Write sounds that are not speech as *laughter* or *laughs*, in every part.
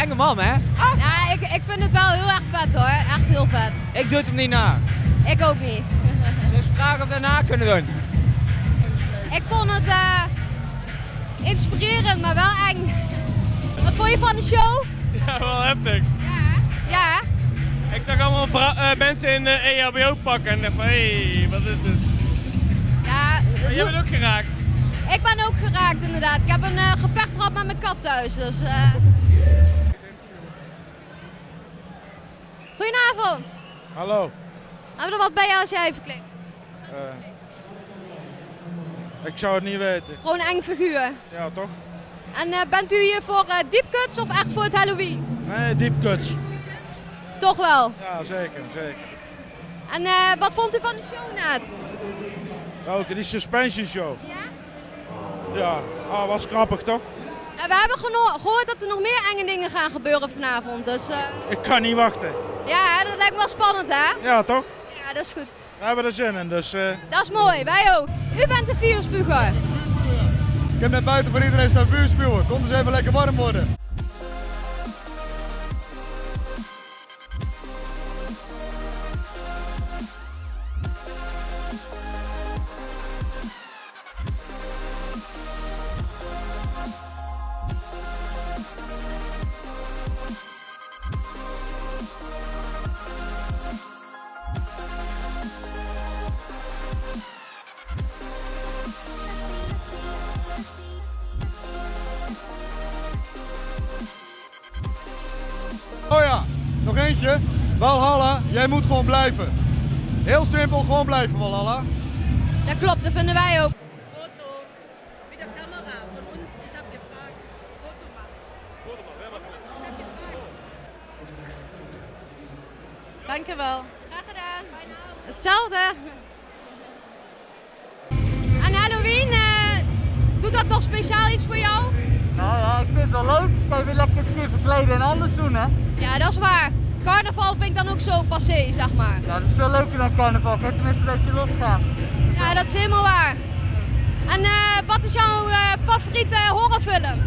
enge man, hè? Ah, Ja, ik, ik vind het wel heel erg vet hoor, echt heel vet. ik doe het hem niet na. Ik ook niet. *laughs* Dus vragen of we daarna kunnen doen. Ik vond het eh, inspirerend, maar wel eng. Wat vond je van de show? Ja, wel heftig. Ja, hè? ja. hè? Ik zag allemaal eh, mensen in de EHBO pakken en dacht van, hé, hey, wat is dit? ja Maar het jij bent ook geraakt. Ik ben ook geraakt inderdaad. Ik heb een eh, gevecht gehad met mijn kat thuis, dus... eh. Goedenavond. Hallo. Hebben we er wat bij je als jij verkleed? Eh, ik zou het niet weten. Gewoon een eng figuur. Ja, toch? En bent u hier voor deep cuts of echt voor het Halloween? Nee, deep cuts. Toch wel. Ja, zeker, zeker. En wat vond u van de show net? Welke? Die suspension show. Ja? Ja, ah, was grappig toch? En we hebben gehoord dat er nog meer enge dingen gaan gebeuren vanavond. Dus eh, Ik kan niet wachten. ja, dat lijkt me wel spannend hè? Ja, toch? Ja, dat is goed. We hebben er zin in, dus... eh, Dat is mooi, wij ook. U bent de vuurspuger. Ik heb net buiten voor iedereen staan vuur spuwen. Komt eens even lekker warm worden. Nog eentje. Valhalla, jij moet gewoon blijven. Heel simpel, gewoon blijven Valhalla. Dat klopt, dat vinden wij ook. Foto mit der Kamera von uns. Ich habe gefragt, Foto machen. Dankjewel. Graag gedaan. Hetzelfde. En Halloween, eh, doet dat nog speciaal iets voor jou? Wel leuk. Kan je weer lekker eens een keer verkleden en anders doen, hè? Ja, dat is waar. Carnaval vind ik dan ook zo passé, zeg maar. Ja, dat is veel leuker dan carnaval. Kijk tenminste dat je losgaat. Ja, dat is helemaal waar. En eh, wat is jouw eh, favoriete horrorfilm?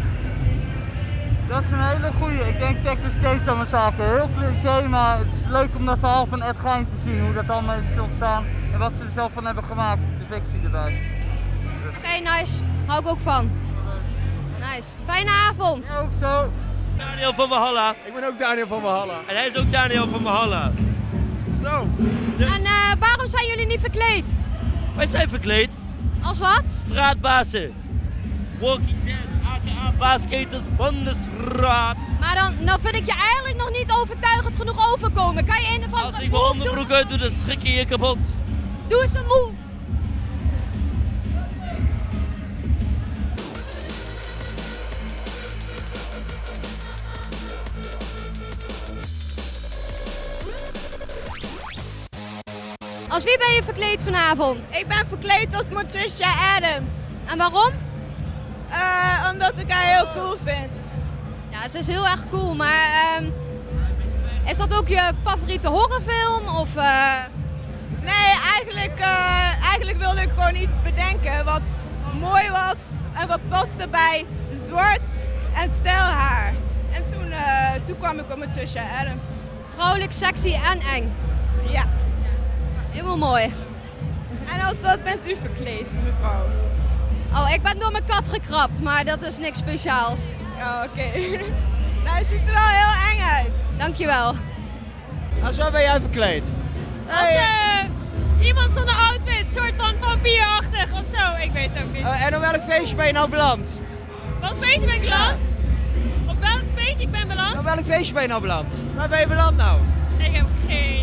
Dat is een hele goeie. Ik denk Texas Chainsaw Massacre. Heel cliché, maar het is leuk om dat verhaal van Ed Gein te zien. Hoe dat allemaal is ontstaan en wat ze er zelf van hebben gemaakt. De fictie erbij. Oké, nice. Hou ik ook van. Nice. Fijne avond. Ja, ook zo. Daniel van Valhalla. Ik ben ook Daniel van Valhalla. En hij is ook Daniel van Valhalla. Zo. En eh, waarom zijn jullie niet verkleed? Wij zijn verkleed. Als wat? Straatbazen. Walking Dead, aka baasketers van de straat. Maar dan nou vind ik je eigenlijk nog niet overtuigend genoeg overkomen. Kan je een of Als andere ik mijn onderbroek uit doe, dan schrik je je kapot. Doe eens een move. Als wie ben je verkleed vanavond? Ik ben verkleed als Patricia Adams. En waarom? Eh, omdat ik haar heel cool vind. Ja, ze is heel erg cool, maar ehm, is dat ook je favoriete horrorfilm? Of, eh, Nee, eigenlijk, eh, eigenlijk wilde ik gewoon iets bedenken wat mooi was en wat paste bij zwart en stijl haar. En toen, toen kwam ik op Patricia Adams. vrouwelijk, sexy en eng? Ja. Helemaal mooi. En als wat bent u verkleed, mevrouw? Oh, ik ben door mijn kat gekrapt, maar dat is niks speciaals. Oh, oké. *laughs* nou, het ziet er wel heel eng uit. Dankjewel. Als wat ben jij verkleed? Als eh, iemand zonder outfit, soort van vampierachtig of zo, ik weet het ook niet. Eh, en op welk feestje ben je nou beland? Welk feestje ben ik beland? Op welk feestje ik ben beland? Op welk feestje ben je nou beland? Waar ben je beland nou? Ik heb geen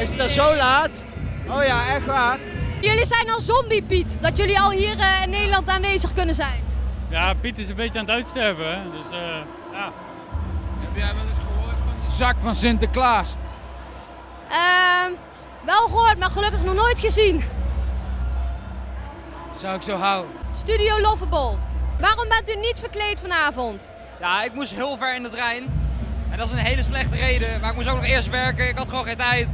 Is het al zo laat? Oh ja, echt waar. Jullie zijn al zombie Piet, dat jullie al hier eh, in Nederland aanwezig kunnen zijn. Ja, Piet is een beetje aan het uitsterven, hè. Dus, eh, ja. Heb jij wel eens gehoord van de zak van Sinterklaas? Ehm, wel gehoord, maar gelukkig nog nooit gezien. Zou ik zo houden. Studio Lovable. Waarom bent u niet verkleed vanavond? Ja, ik moest heel ver in de trein. En dat is een hele slechte reden. Maar ik moest ook nog eerst werken. Ik had gewoon geen tijd.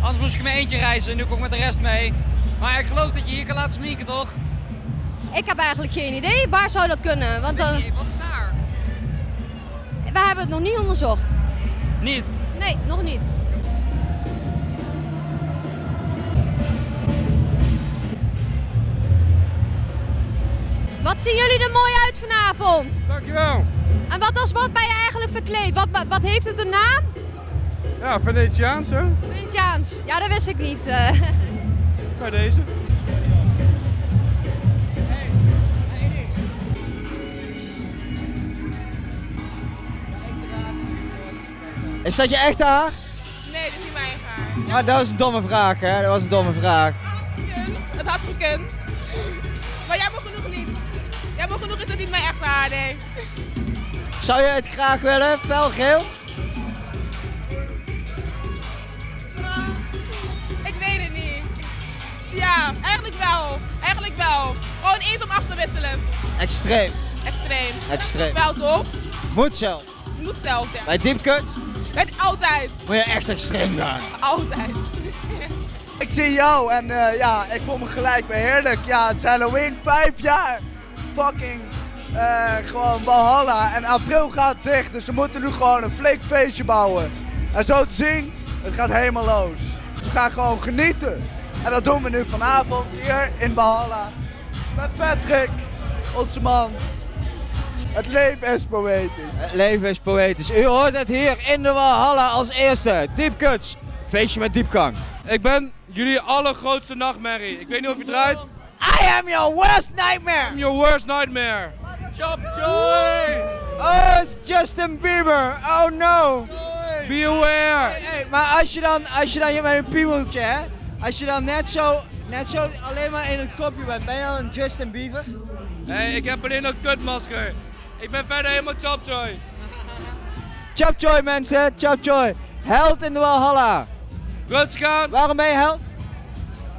Anders moest ik in mijn eentje reizen. Nu kom ik met de rest mee. Maar ik geloof dat je hier kan laten sminken, toch? Ik heb eigenlijk geen idee. Waar zou dat kunnen? Want eh, Wat is daar? we hebben het nog niet onderzocht. Niet. Nee, nog niet. Wat zien jullie er mooi uit vanavond? Dankjewel. En wat als wat ben je eigenlijk verkleed? Wat, wat, wat heeft het een naam? Ja, Venetiaans hè? Venetiaans. Ja, dat wist ik niet. eh. Bij deze. Is dat je echte haar? Nee, dit is niet mijn haar. Ah, dat was een domme vraag, hè? Dat was een domme vraag. Het had gekund. Maar jammer genoeg niet. Jammer genoeg is het niet mijn echte haar, nee. Zou je het graag willen? Felgeel? Ja, eigenlijk wel. Eigenlijk wel. Gewoon eens om af te wisselen. Extreem. Extreem. Extreem. Wel toch? Moet zelf. Moet zelfs, ja. Bij diepkut Het altijd. moet je echt extreem gaan. Altijd. *laughs* Ik zie jou en eh, ja, ik voel me gelijk weer heerlijk. Ja, het zijn Halloween vijf jaar. Fucking eh, gewoon Valhalla. En april gaat dicht, dus we moeten nu gewoon een flink feestje bouwen. En zo te zien, het gaat helemaal los. We gaan gewoon genieten. En dat doen we nu vanavond hier in Valhalla. Met Patrick, onze man. Het leven is poëtisch. Het leven is poëtisch. U hoort het hier in de Walhalla als eerste. Diepkuts. Feestje met diepgang. Ik ben jullie allergrootste nachtmerrie. Ik weet niet of je draait. I am your worst nightmare. I'm your worst nightmare. Chop Joy. Oh, it's Justin Bieber. Oh no. Be aware. Hey, maar als je dan, als je dan met een piemeltje, hè? Als je dan net zo, net zo alleen maar in een kopje bent, ben je dan een Justin Bieber? Hey, ik heb alleen een kutmasker. Ik ben verder helemaal chopjoy. Chopjoy mensen, Chopjoy. Held in de Walhalla. Rustig aan. Waarom ben je held?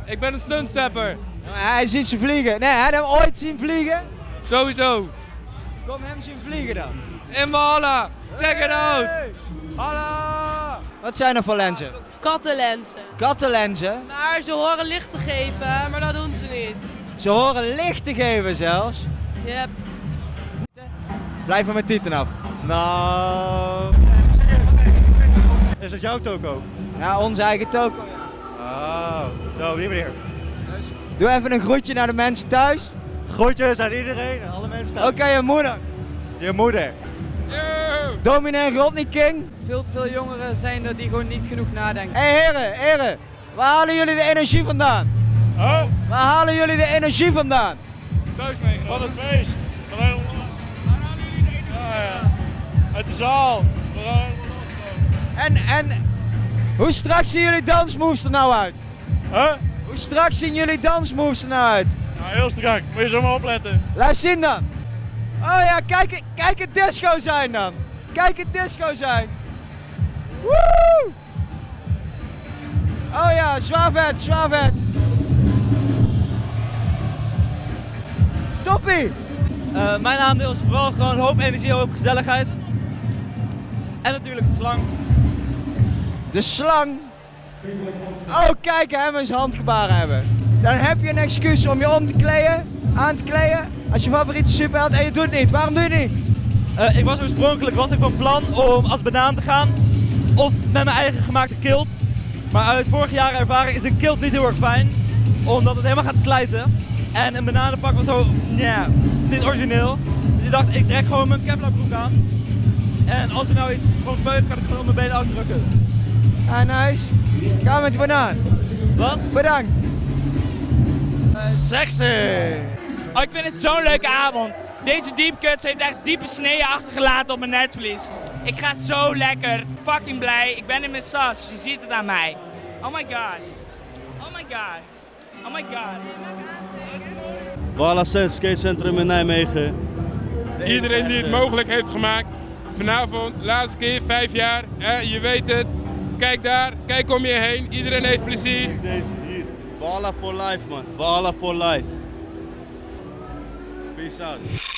Ik ben een stuntstepper. Hij ziet ze vliegen. Nee, hij hem ooit zien vliegen. Sowieso. Kom hem zien vliegen dan. In Valhalla. Check it out. Halla. Wat zijn er voor lenzen? Kattenlenzen. Kattenlenzen. Maar ze horen licht te geven, maar dat doen ze niet. Ze horen licht te geven zelfs. Yep. Blijf van mijn tieten af. Nou. Is dat jouw toko? Ja, onze eigen toko. Oh, zo, hier meneer. Doe even een groetje naar de mensen thuis. Groetjes aan iedereen, alle mensen thuis. Oké, je moeder. Je moeder. Yeah. Dominee Rodney King. Veel te veel jongeren zijn er die gewoon niet genoeg nadenken. Hé hey, heren, heren, waar halen jullie de energie vandaan? Huh? Waar halen jullie de energie vandaan? Thuis meegenomen. Van het feest. Van helemaal ja, ja. Uit de zaal. En, en hoe strak zien jullie dansmoves er nou uit? Huh? Hoe strak zien jullie dansmoves er nou uit? Nou, heel strak. Moet je zo maar opletten. Laat zien dan. Oh ja, kijk, kijk het disco zijn dan. Kijk het disco zijn. Woe! Oh ja, zwaar vet, zwaar vet. Toppie! Uh, mijn aandeel is vooral gewoon hoop energie, hoop gezelligheid. En natuurlijk de slang. De slang. Oh, kijk hem eens handgebaren hebben. Dan heb je een excuus om je om te kleden, aan te kleden. Als je favoriete superheld en je doet het niet. Waarom doe je het niet? Uh, ik was oorspronkelijk was ik van plan om als banaan te gaan. Of met mijn eigen gemaakte kilt. Maar uit vorig jaar ervaring is een kilt niet heel erg fijn. Omdat het helemaal gaat slijten. En een bananenpak was zo, ja, niet origineel. Dus ik dacht, ik trek gewoon mijn Kevlar broek aan. En als er nou iets gewoon gebeurt, kan ik gewoon mijn benen uitdrukken. Ah, nice. Ga met die banaan. Wat? Bedankt. Sexy! Oh, ik vind het zo'n leuke avond. Deze deep cuts heeft echt diepe sneeën achtergelaten op mijn netvlies. Ik ga zo lekker. Fucking blij. Ik ben in mijn sas. Je ziet het aan mij. Oh my god. Oh my god. Oh my god. Walla Sense Skatecentrum in Nijmegen. Iedereen die het mogelijk heeft gemaakt. Vanavond, laatste keer, vijf jaar. Eh, je weet het. Kijk daar, kijk om je heen. Iedereen heeft plezier. Kijk deze hier. Walla for life man. Walla for life. Peace out.